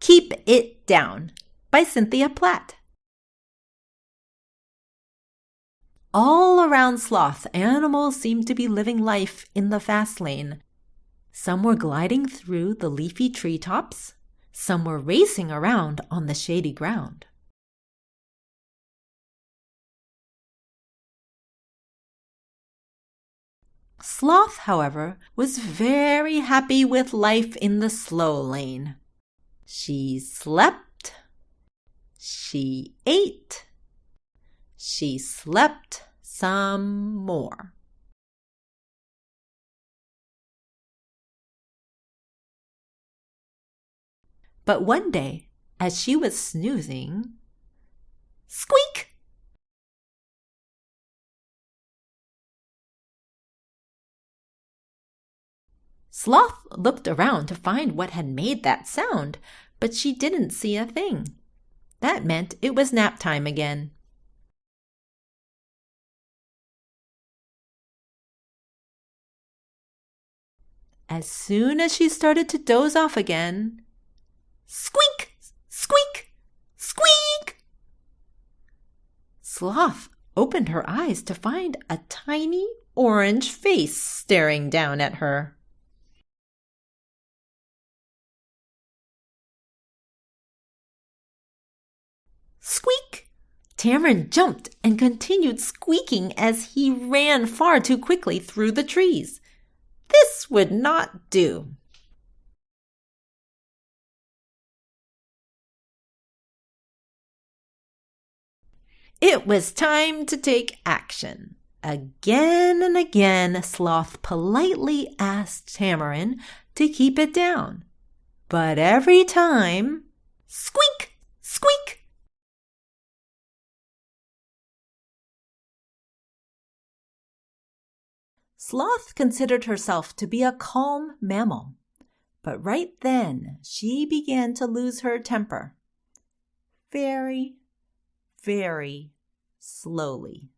Keep It Down by Cynthia Platt. All around Sloth, animals seemed to be living life in the fast lane. Some were gliding through the leafy treetops, some were racing around on the shady ground. Sloth, however, was very happy with life in the slow lane. She slept. She ate. She slept some more. But one day, as she was snoozing, squeak! Sloth looked around to find what had made that sound, but she didn't see a thing. That meant it was nap time again. As soon as she started to doze off again, squeak, squeak, squeak! Sloth opened her eyes to find a tiny orange face staring down at her. Squeak! Tamarin jumped and continued squeaking as he ran far too quickly through the trees. This would not do. It was time to take action. Again and again, Sloth politely asked Tamarin to keep it down. But every time, squeak, Sloth considered herself to be a calm mammal, but right then she began to lose her temper. Very, very slowly.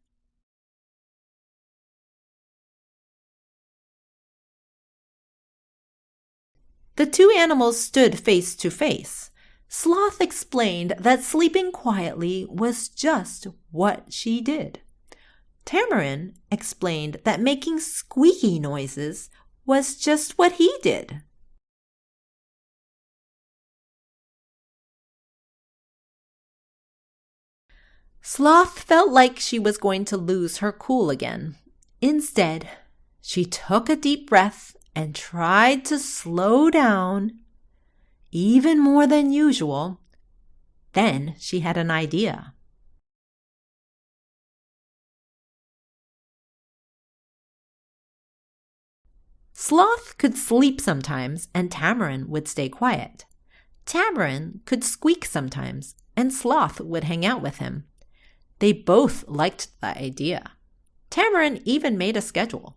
The two animals stood face to face. Sloth explained that sleeping quietly was just what she did. Tamarin explained that making squeaky noises was just what he did. Sloth felt like she was going to lose her cool again. Instead, she took a deep breath and tried to slow down even more than usual. Then she had an idea. Sloth could sleep sometimes, and Tamarin would stay quiet. Tamarin could squeak sometimes, and Sloth would hang out with him. They both liked the idea. Tamarin even made a schedule.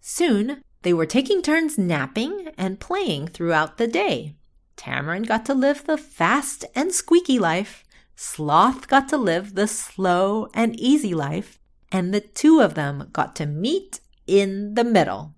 Soon, they were taking turns napping and playing throughout the day. Tamarin got to live the fast and squeaky life, Sloth got to live the slow and easy life, and the two of them got to meet in the middle.